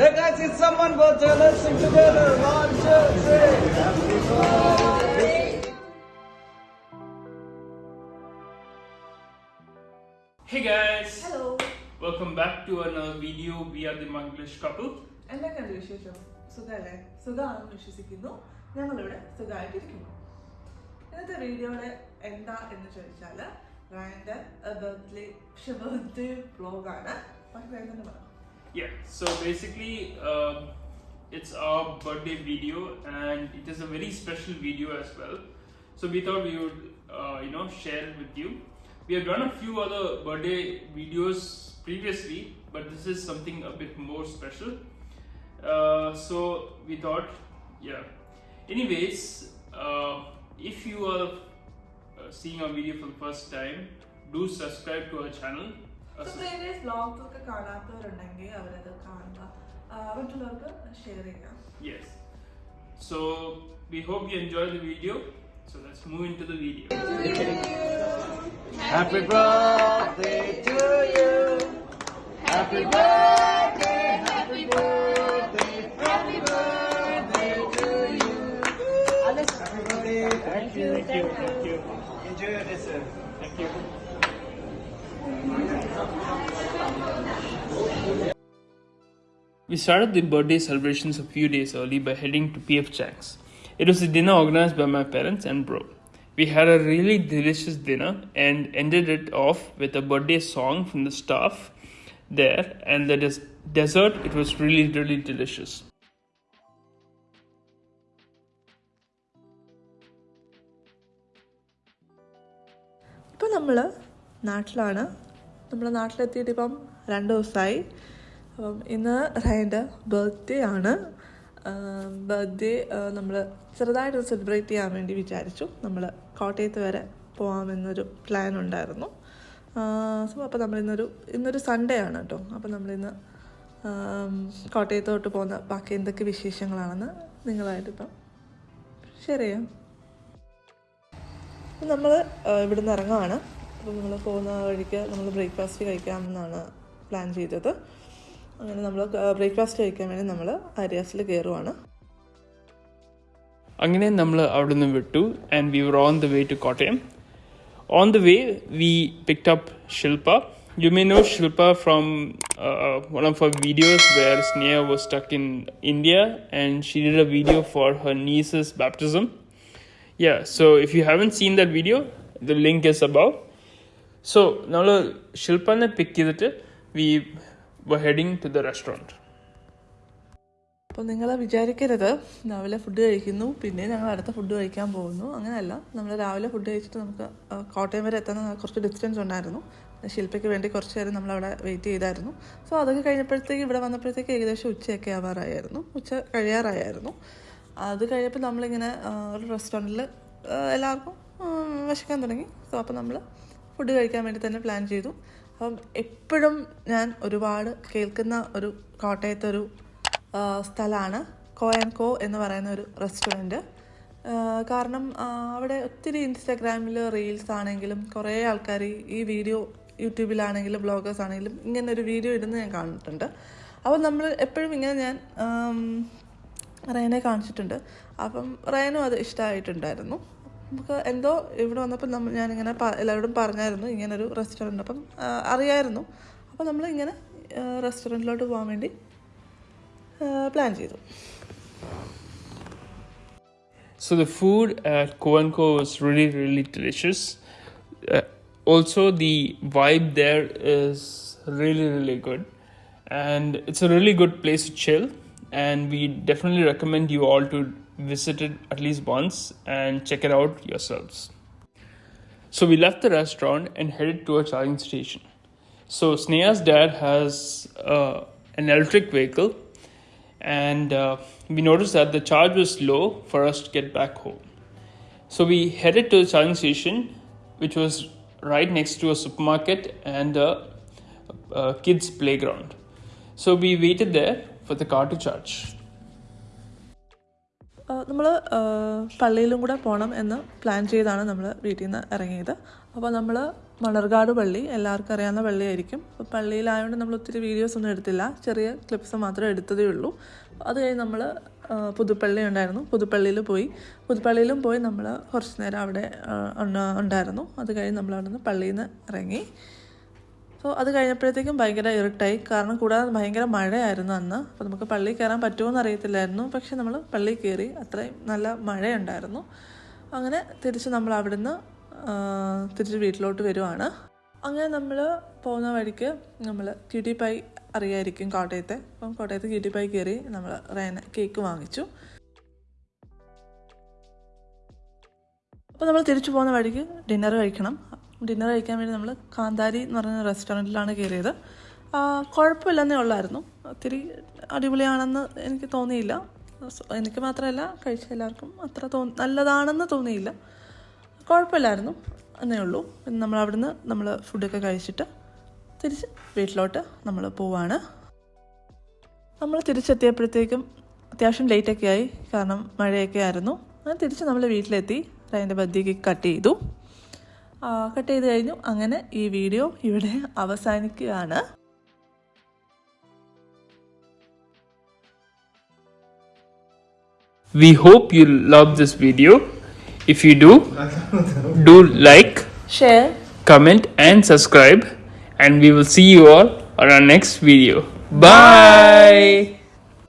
Hey guys, it's someone birthday. Let's sing together. One, two, three. Happy birthday. Hey guys! Hello. Welcome back to another video. We are the Manglish couple. എന്തൊക്കെയുണ്ട് വിശേഷം സുഖമല്ലേ സുഖമാണെന്ന് വിശ്വസിക്കുന്നു ഞങ്ങളിവിടെ സുഖമായിട്ടിരിക്കുന്നു ഇന്നത്തെ വീഡിയോയുടെ എന്താ എന്ന് ചോദിച്ചാൽ റയന്റെ ബർത്ത്ഡേ പക്ഷെ ബർത്ത്ഡേ പക്ഷെ റയൻ തന്നെ പറയാം Yeah, so basically, um, it's our birthday video and it is a very special video as well. So we thought we would, uh, you know, share it with you. We have done a few other birthday videos previously, but this is something a bit more special. Uh, so we thought, yeah. Anyways, uh, if you are uh, seeing our video for the first time, do subscribe to our channel. Uh, so previous vlogs ഒക്കെ കാണാത്തവരുണ്ടെങ്കിൽ അവരത് കാണുക മറ്റുള്ളവർക്ക് share ചെയ്യാം Yes. So we hope you enjoy the video. So let's move into the video. Happy birthday to you. Happy birthday, happy birthday, happy birthday to you. Happy birthday. Thank you. Thank you. Enjoy your dessert. Thank you. We started the birthday celebrations a few days early by heading to PF Chang's. It was a dinner organized by my parents and bro. We had a really delicious dinner and ended it off with a birthday song from the staff there, and the des- dessert, it was really, really delicious. ഇപ്പം നമ്മൾ നാട്ടിലാണ്. നമ്മൾ നാട്ടിലെത്തിയിട്ട് ഇപ്പം രണ്ട് ദിവസമായി. അപ്പം ഇന്ന് റയന്റെ birthday ആണ്. ബർത്ത്ഡേ നമ്മൾ ചെറുതായിട്ട് സെലിബ്രേറ്റ് ചെയ്യാൻ വേണ്ടി വിചാരിച്ചു. നമ്മൾ കോട്ടയത്ത് വരെ പോകാമെന്നൊരു പ്ലാൻ ഉണ്ടായിരുന്നു. സോ അപ്പോൾ നമ്മളിന്നൊരു ഇന്നൊരു സൺഡേ ആണ് കേട്ടോ. അപ്പോൾ നമ്മളിന്ന് കോട്ടയത്തോട്ട് പോകുന്ന ബാക്കി എന്തൊക്കെ വിശേഷങ്ങളാണെന്ന് നിങ്ങളായിട്ടിപ്പം ഷെയർ ചെയ്യാം. നമ്മൾ ഇവിടുന്ന് ഇറങ്ങുവാണ്. അപ്പം നമ്മൾ പോകുന്ന വഴിക്ക് നമ്മൾ ബ്രേക്ക്ഫാസ്റ്റ് കഴിക്കാമെന്നാണ് പ്ലാൻ ചെയ്തത്. അങ്ങനെ നമ്മൾ ബ്രേക്ക്ഫാസ്റ്റ് കഴിക്കാൻ വേണ്ടി നമ്മൾ ആര്യാസിൽ കയറുവാണ് അങ്ങനെ നമ്മൾ അവിടെ നിന്ന് വിട്ടു and we were on the way to Kottayam on the way we picked up Shilpa you may know Shilpa from one of her videos where Sneha was stuck in India and she did a video for her nieces baptism Yeah, so if you haven't seen that video, the link is above. So നമ്മൾ ശില്പനെ pick ചെയ്തിട്ട് we heading to the restaurant. അപ്പോൾ നിങ്ങൾ വിചാരിക്കരുത്. രാവിലെ food കഴിക്കുന്നു. പിന്നെ ഞങ്ങൾ അടുത്ത ഫുഡ് കഴിക്കാൻ പോകുന്നു. അങ്ങനെയല്ല. നമ്മൾ രാവിലെ ഫുഡ് കഴിച്ചിട്ട് നമുക്ക് കോട്ടയം വരെ എത്തുന്ന കുറച്ച് ഡിസ്റ്റൻസ് ഉണ്ടായിരുന്നു. ശില്പയ്ക്ക് വേണ്ടി കുറച്ച് നേരം നമ്മളവിടെ വെയിറ്റ് ചെയ്തായിരുന്നു. സോ അതൊക്കെ കഴിഞ്ഞപ്പോഴത്തേക്ക് ഇവിടെ വന്നപ്പോഴത്തേക്ക് ഏകദേശം ഉച്ചയൊക്കെ ആവാറായിരുന്നു. ഉച്ച കഴിയാറായിരുന്നു. അത് കഴിഞ്ഞപ്പോൾ നമ്മളിങ്ങനെ ഒരു റെസ്റ്റോറന്റിൽ എല്ലാവർക്കും വിശക്കാൻ തുടങ്ങി. സോ അപ്പോൾ നമ്മൾ ഫുഡ് കഴിക്കാൻ വേണ്ടി തന്നെ പ്ലാൻ ചെയ്തു. അപ്പം എപ്പോഴും ഞാൻ ഒരുപാട് കേൾക്കുന്ന ഒരു കോട്ടയത്തെ ഒരു സ്ഥലമാണ് കോ ആൻഡ് കോ എന്ന് പറയുന്ന ഒരു റെസ്റ്റോറന്റ് കാരണം അവിടെ ഒത്തിരി ഇൻസ്റ്റാഗ്രാമിൽ റീൽസ് ആണെങ്കിലും കുറേ ആൾക്കാർ ഈ വീഡിയോ യൂട്യൂബിലാണെങ്കിലും ബ്ലോഗേഴ്സ് ആണെങ്കിലും ഇങ്ങനെ ഒരു വീഡിയോ ഇടുന്ന ഞാൻ കാണിട്ടുണ്ട് അപ്പോൾ നമ്മൾ എപ്പോഴും ഇങ്ങനെ ഞാൻ റയനെ കാണിച്ചിട്ടുണ്ട്. അപ്പം റയനും അത് ഇഷ്ടമായിട്ടുണ്ടായിരുന്നു നമുക്ക് എന്തോ ഇവിടെ വന്നപ്പോൾ നമ്മൾ ഞാനിങ്ങനെ എല്ലാവരോടും പറഞ്ഞായിരുന്നു ഇങ്ങനൊരു റെസ്റ്റോറന്റ് അപ്പം അറിയായിരുന്നു. അപ്പോൾ നമ്മൾ ഇങ്ങനെ റെസ്റ്റോറന്റിലോട്ട് പോകാൻ വേണ്ടി പ്ലാൻ ചെയ്തു. So the food at Kuvanko really really delicious also the vibe there is really really good and it's a really good place to chill and we definitely recommend you all to visit it at least once and check it out yourselves. So we left the restaurant and headed to a charging station. So Sneha's dad has uh, an electric vehicle, and uh, we noticed that the charge was low for us to get back home. So we headed to the charging station, which was right next to a supermarket and a, a kids' playground. So we waited there for the car to charge. നമ്മൾ പള്ളിയിലും കൂടെ പോകണം എന്ന് plan ചെയ്താണ് നമ്മൾ വീട്ടിൽ നിന്ന് ഇറങ്ങിയത് അപ്പോൾ നമ്മൾ മണർകാട് പള്ളി എല്ലാവർക്കും അറിയാവുന്ന പള്ളിയായിരിക്കും. അപ്പോൾ പള്ളിയിലായതുകൊണ്ട് നമ്മൾ ഒത്തിരി വീഡിയോസ് ഒന്നും എടുത്തില്ല. ചെറിയ ക്ലിപ്സ് മാത്രമേ എടുത്തതേ ഉള്ളൂ. അത് കഴിഞ്ഞ് നമ്മൾ പുതുപ്പള്ളി ഉണ്ടായിരുന്നു. പുതുപ്പള്ളിയിൽ പോയി. പുതുപ്പള്ളിയിലും പോയി നമ്മൾ കുറച്ച് നേരം അവിടെ ഉണ്ടായിരുന്നു. അത് കഴിഞ്ഞ് നമ്മൾ അവിടെ നിന്ന് പള്ളിയിൽ നിന്ന് ഇറങ്ങി സോ അത് കഴിഞ്ഞപ്പോഴത്തേക്കും ഭയങ്കര ഇരുട്ടായി. കാരണം കൂടാതെ ഭയങ്കര മഴയായിരുന്നു അന്ന്. അപ്പോൾ നമുക്ക് പള്ളിയിൽ കയറാൻ പറ്റുമോ എന്ന് അറിയത്തില്ലായിരുന്നു പക്ഷെ നമ്മൾ പള്ളിയിൽ കയറി അത്രയും നല്ല മഴയുണ്ടായിരുന്നു. അങ്ങനെ തിരിച്ച് നമ്മൾ അവിടുന്ന് തിരിച്ച് വീട്ടിലോട്ട് വരുവാണ്. അങ്ങനെ നമ്മൾ പോകുന്ന വഴിക്ക് നമ്മൾ ക്യൂട്ടി പൈ അറിയായിരിക്കും കോട്ടയത്തെ. അപ്പം കോട്ടയത്ത് ക്യൂട്ടി പൈ കയറി നമ്മൾ റേന കേക്ക് വാങ്ങിച്ചു. അപ്പോൾ നമ്മൾ തിരിച്ചു പോകുന്ന വഴിക്ക് ഡിന്നർ കഴിക്കണം. ഡിന്നർ കഴിക്കാൻ വേണ്ടി നമ്മൾ കാന്താരി എന്ന് പറഞ്ഞ റെസ്റ്റോറന്റിലാണ് കയറിയത് കുഴപ്പമില്ലെന്നേ ഉള്ളായിരുന്നു. ഒത്തിരി അടിപൊളിയാണെന്ന് എനിക്ക് തോന്നിയില്ല. എനിക്ക് മാത്രമല്ല കഴിച്ച എല്ലാവർക്കും അത്ര തോ നല്ലതാണെന്ന് തോന്നിയില്ല. കുഴപ്പമില്ലായിരുന്നു എന്നേ ഉള്ളൂ. പിന്നെ നമ്മൾ അവിടുന്ന് നമ്മൾ ഫുഡൊക്കെ കഴിച്ചിട്ട് തിരിച്ച് വീട്ടിലോട്ട് നമ്മൾ പോവാണ്. നമ്മൾ തിരിച്ചെത്തിയപ്പോഴത്തേക്കും അത്യാവശ്യം ലേറ്റൊക്കെ ആയി. കാരണം മഴയൊക്കെ ആയിരുന്നു. അങ്ങനെ തിരിച്ച് നമ്മൾ വീട്ടിലെത്തി. അതിന്റെ ബദ്ധിക്ക് കട്ട് ചെയ്തു. കട്ട് ചെയ്ത് കഴിഞ്ഞു. അങ്ങനെ ഈ വീഡിയോ ഇവിടെ അവസാനിക്കുകയാണ്. We hope you love this video if you do do like share comment and subscribe and we will see you all on next video bye